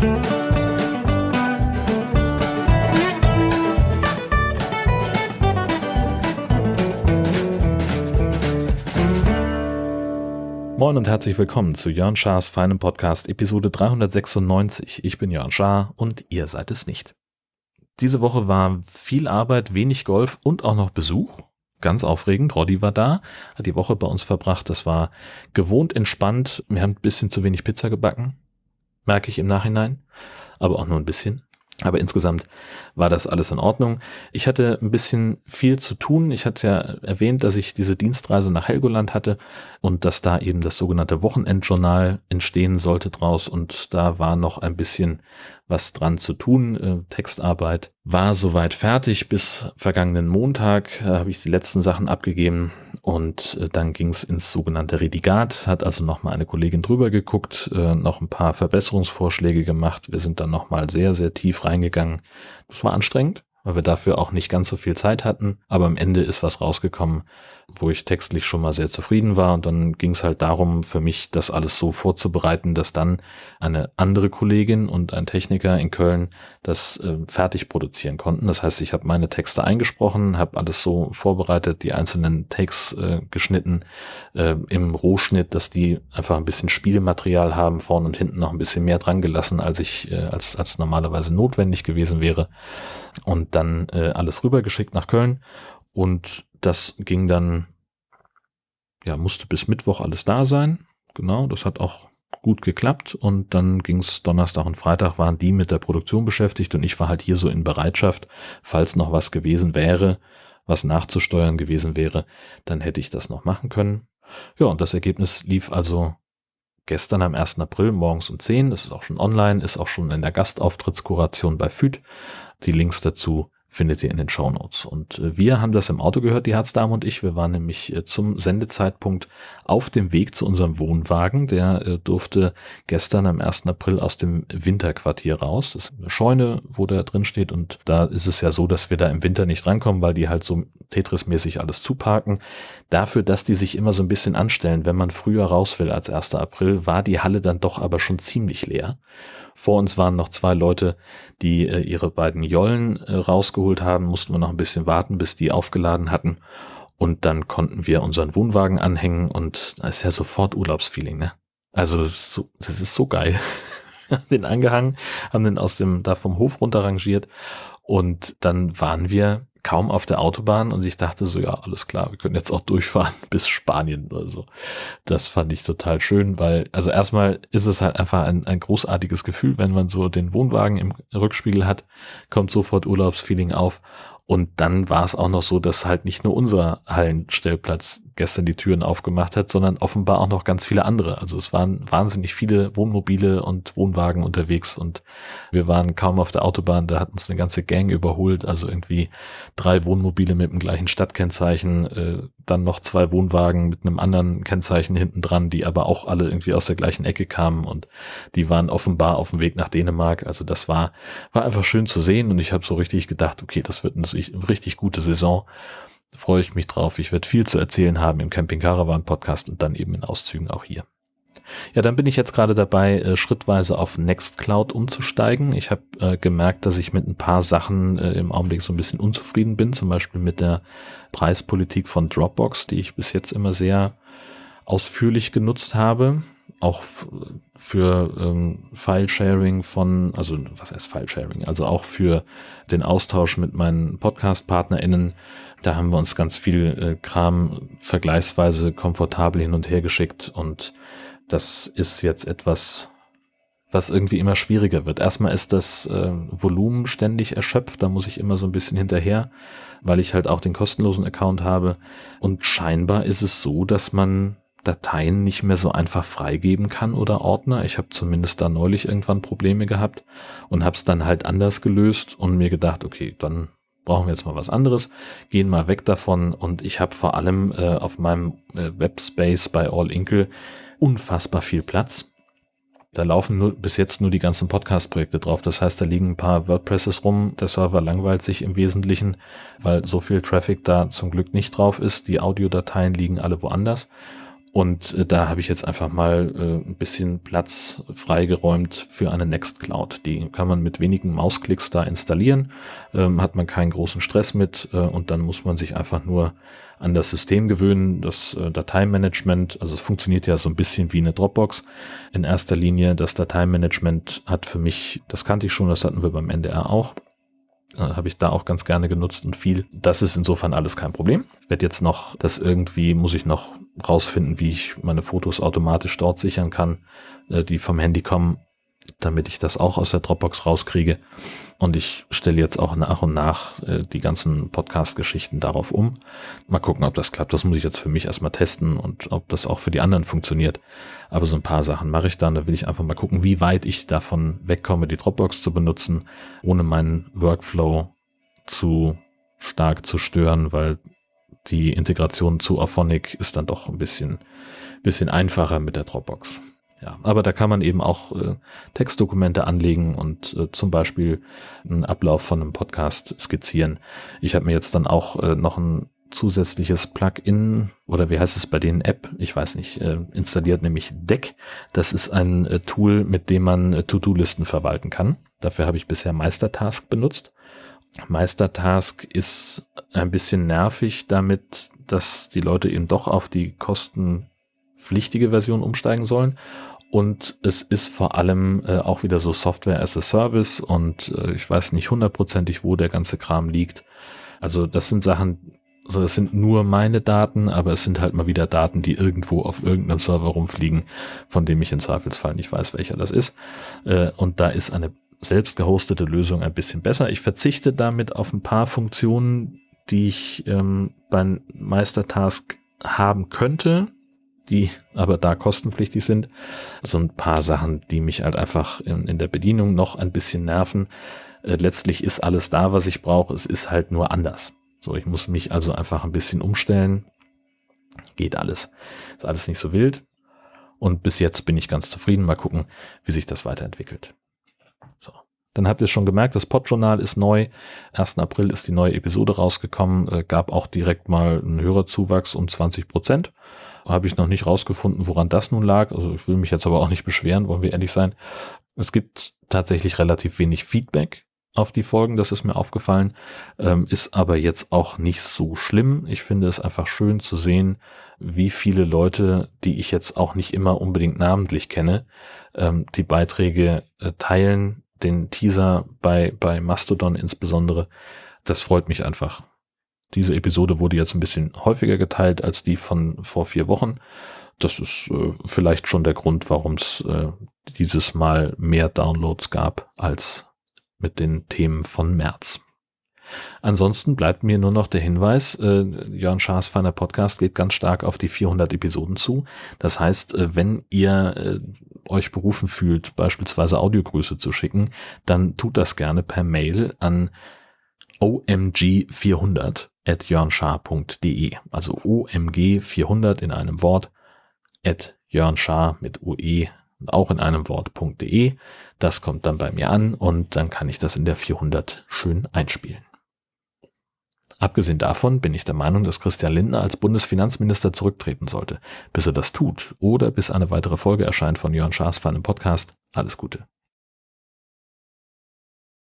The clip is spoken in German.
Moin und herzlich willkommen zu Jörn Schars feinem Podcast Episode 396. Ich bin Jörn Schaar und ihr seid es nicht. Diese Woche war viel Arbeit, wenig Golf und auch noch Besuch. Ganz aufregend. Roddy war da, hat die Woche bei uns verbracht. Das war gewohnt entspannt. Wir haben ein bisschen zu wenig Pizza gebacken. Merke ich im Nachhinein. Aber auch nur ein bisschen. Aber insgesamt war das alles in Ordnung. Ich hatte ein bisschen viel zu tun. Ich hatte ja erwähnt, dass ich diese Dienstreise nach Helgoland hatte und dass da eben das sogenannte Wochenendjournal entstehen sollte draus. Und da war noch ein bisschen was dran zu tun. Äh, Textarbeit war soweit fertig. Bis vergangenen Montag äh, habe ich die letzten Sachen abgegeben und äh, dann ging es ins sogenannte Redigat. Hat also nochmal eine Kollegin drüber geguckt, äh, noch ein paar Verbesserungsvorschläge gemacht. Wir sind dann nochmal sehr, sehr tief reingegangen. Das war anstrengend weil wir dafür auch nicht ganz so viel Zeit hatten. Aber am Ende ist was rausgekommen, wo ich textlich schon mal sehr zufrieden war. Und dann ging es halt darum, für mich das alles so vorzubereiten, dass dann eine andere Kollegin und ein Techniker in Köln das äh, fertig produzieren konnten. Das heißt, ich habe meine Texte eingesprochen, habe alles so vorbereitet, die einzelnen Takes äh, geschnitten äh, im Rohschnitt, dass die einfach ein bisschen Spielmaterial haben, vorne und hinten noch ein bisschen mehr dran gelassen, als ich, äh, als, als normalerweise notwendig gewesen wäre. Und dann äh, alles rübergeschickt nach Köln und das ging dann, ja, musste bis Mittwoch alles da sein. Genau, das hat auch gut geklappt und dann ging es Donnerstag und Freitag waren die mit der Produktion beschäftigt und ich war halt hier so in Bereitschaft, falls noch was gewesen wäre, was nachzusteuern gewesen wäre, dann hätte ich das noch machen können. Ja, und das Ergebnis lief also gestern am 1. April morgens um 10, das ist auch schon online, ist auch schon in der Gastauftrittskuration bei FÜD. Die Links dazu findet ihr in den Show Notes. Und äh, wir haben das im Auto gehört, die Herzdame und ich. Wir waren nämlich äh, zum Sendezeitpunkt auf dem Weg zu unserem Wohnwagen. Der äh, durfte gestern am 1. April aus dem Winterquartier raus. Das ist eine Scheune, wo der drin steht. Und da ist es ja so, dass wir da im Winter nicht rankommen, weil die halt so Tetris-mäßig alles zuparken. Dafür, dass die sich immer so ein bisschen anstellen, wenn man früher raus will als 1. April, war die Halle dann doch aber schon ziemlich leer. Vor uns waren noch zwei Leute, die ihre beiden Jollen äh, rausgeholt haben, mussten wir noch ein bisschen warten, bis die aufgeladen hatten. Und dann konnten wir unseren Wohnwagen anhängen und da ist ja sofort Urlaubsfeeling, ne? Also so, das ist so geil. den angehangen, haben den aus dem, da vom Hof runterrangiert und dann waren wir kaum auf der Autobahn und ich dachte so, ja, alles klar, wir können jetzt auch durchfahren bis Spanien oder so. Das fand ich total schön, weil, also erstmal ist es halt einfach ein, ein großartiges Gefühl, wenn man so den Wohnwagen im Rückspiegel hat, kommt sofort Urlaubsfeeling auf und dann war es auch noch so, dass halt nicht nur unser Hallenstellplatz gestern die Türen aufgemacht hat, sondern offenbar auch noch ganz viele andere. Also es waren wahnsinnig viele Wohnmobile und Wohnwagen unterwegs und wir waren kaum auf der Autobahn, da hat uns eine ganze Gang überholt, also irgendwie drei Wohnmobile mit dem gleichen Stadtkennzeichen, äh, dann noch zwei Wohnwagen mit einem anderen Kennzeichen hinten dran, die aber auch alle irgendwie aus der gleichen Ecke kamen und die waren offenbar auf dem Weg nach Dänemark. Also das war, war einfach schön zu sehen und ich habe so richtig gedacht, okay, das wird eine richtig gute Saison freue ich mich drauf. Ich werde viel zu erzählen haben im Camping Caravan Podcast und dann eben in Auszügen auch hier. Ja, dann bin ich jetzt gerade dabei, äh, schrittweise auf Nextcloud umzusteigen. Ich habe äh, gemerkt, dass ich mit ein paar Sachen äh, im Augenblick so ein bisschen unzufrieden bin, zum Beispiel mit der Preispolitik von Dropbox, die ich bis jetzt immer sehr ausführlich genutzt habe auch für ähm, File-Sharing von, also was heißt File-Sharing, also auch für den Austausch mit meinen Podcast-PartnerInnen. Da haben wir uns ganz viel äh, Kram vergleichsweise komfortabel hin und her geschickt und das ist jetzt etwas, was irgendwie immer schwieriger wird. Erstmal ist das äh, Volumen ständig erschöpft, da muss ich immer so ein bisschen hinterher, weil ich halt auch den kostenlosen Account habe. Und scheinbar ist es so, dass man Dateien nicht mehr so einfach freigeben kann oder Ordner. Ich habe zumindest da neulich irgendwann Probleme gehabt und habe es dann halt anders gelöst und mir gedacht, okay, dann brauchen wir jetzt mal was anderes, gehen mal weg davon und ich habe vor allem äh, auf meinem äh, Webspace bei All Inkle unfassbar viel Platz. Da laufen nur, bis jetzt nur die ganzen Podcast-Projekte drauf. Das heißt, da liegen ein paar WordPresses rum. Der Server langweilt sich im Wesentlichen, weil so viel Traffic da zum Glück nicht drauf ist. Die Audiodateien liegen alle woanders. Und äh, da habe ich jetzt einfach mal äh, ein bisschen Platz freigeräumt für eine Nextcloud. Die kann man mit wenigen Mausklicks da installieren, ähm, hat man keinen großen Stress mit äh, und dann muss man sich einfach nur an das System gewöhnen, das äh, Dateimanagement. Also es funktioniert ja so ein bisschen wie eine Dropbox. In erster Linie das Dateimanagement hat für mich, das kannte ich schon, das hatten wir beim NDR auch äh, habe ich da auch ganz gerne genutzt und viel. Das ist insofern alles kein Problem. Ich werde jetzt noch, das irgendwie muss ich noch rausfinden, wie ich meine Fotos automatisch dort sichern kann, äh, die vom Handy kommen, damit ich das auch aus der Dropbox rauskriege. Und ich stelle jetzt auch nach und nach äh, die ganzen Podcast-Geschichten darauf um. Mal gucken, ob das klappt. Das muss ich jetzt für mich erstmal testen und ob das auch für die anderen funktioniert. Aber so ein paar Sachen mache ich dann. Da will ich einfach mal gucken, wie weit ich davon wegkomme, die Dropbox zu benutzen, ohne meinen Workflow zu stark zu stören, weil die Integration zu Auphonic ist dann doch ein bisschen, bisschen einfacher mit der Dropbox. Ja, aber da kann man eben auch äh, Textdokumente anlegen und äh, zum Beispiel einen Ablauf von einem Podcast skizzieren. Ich habe mir jetzt dann auch äh, noch ein zusätzliches Plugin oder wie heißt es bei denen App, ich weiß nicht, äh, installiert, nämlich Deck. Das ist ein äh, Tool, mit dem man äh, To-Do-Listen verwalten kann. Dafür habe ich bisher Meistertask benutzt. Meistertask ist ein bisschen nervig damit, dass die Leute eben doch auf die kostenpflichtige Version umsteigen sollen. Und es ist vor allem äh, auch wieder so Software as a Service und äh, ich weiß nicht hundertprozentig, wo der ganze Kram liegt. Also das sind Sachen, also es sind nur meine Daten, aber es sind halt mal wieder Daten, die irgendwo auf irgendeinem Server rumfliegen, von dem ich im Zweifelsfall nicht weiß, welcher das ist. Äh, und da ist eine selbst gehostete Lösung ein bisschen besser. Ich verzichte damit auf ein paar Funktionen, die ich ähm, beim Meistertask haben könnte, die aber da kostenpflichtig sind. So ein paar Sachen, die mich halt einfach in, in der Bedienung noch ein bisschen nerven. Äh, letztlich ist alles da, was ich brauche. Es ist halt nur anders. So, ich muss mich also einfach ein bisschen umstellen. Geht alles. Ist alles nicht so wild. Und bis jetzt bin ich ganz zufrieden. Mal gucken, wie sich das weiterentwickelt. Dann habt ihr schon gemerkt, das Podjournal ist neu. 1. April ist die neue Episode rausgekommen. Äh, gab auch direkt mal einen Hörerzuwachs um 20 Prozent. Habe ich noch nicht rausgefunden, woran das nun lag. Also ich will mich jetzt aber auch nicht beschweren, wollen wir ehrlich sein. Es gibt tatsächlich relativ wenig Feedback auf die Folgen, das ist mir aufgefallen, ähm, ist aber jetzt auch nicht so schlimm. Ich finde es einfach schön zu sehen, wie viele Leute, die ich jetzt auch nicht immer unbedingt namentlich kenne, ähm, die Beiträge äh, teilen, den Teaser bei, bei Mastodon insbesondere. Das freut mich einfach. Diese Episode wurde jetzt ein bisschen häufiger geteilt als die von vor vier Wochen. Das ist äh, vielleicht schon der Grund, warum es äh, dieses Mal mehr Downloads gab als mit den Themen von März. Ansonsten bleibt mir nur noch der Hinweis, äh, Jörn Schaas feiner Podcast geht ganz stark auf die 400 Episoden zu. Das heißt, äh, wenn ihr äh, euch berufen fühlt, beispielsweise Audiogrüße zu schicken, dann tut das gerne per Mail an omg400 at jörnschar.de. Also omg400 in einem Wort at jörnschar mit ue auch in einem Wort.de. Das kommt dann bei mir an und dann kann ich das in der 400 schön einspielen. Abgesehen davon bin ich der Meinung, dass Christian Lindner als Bundesfinanzminister zurücktreten sollte. Bis er das tut oder bis eine weitere Folge erscheint von Jörn Schaas für einen Podcast, alles Gute.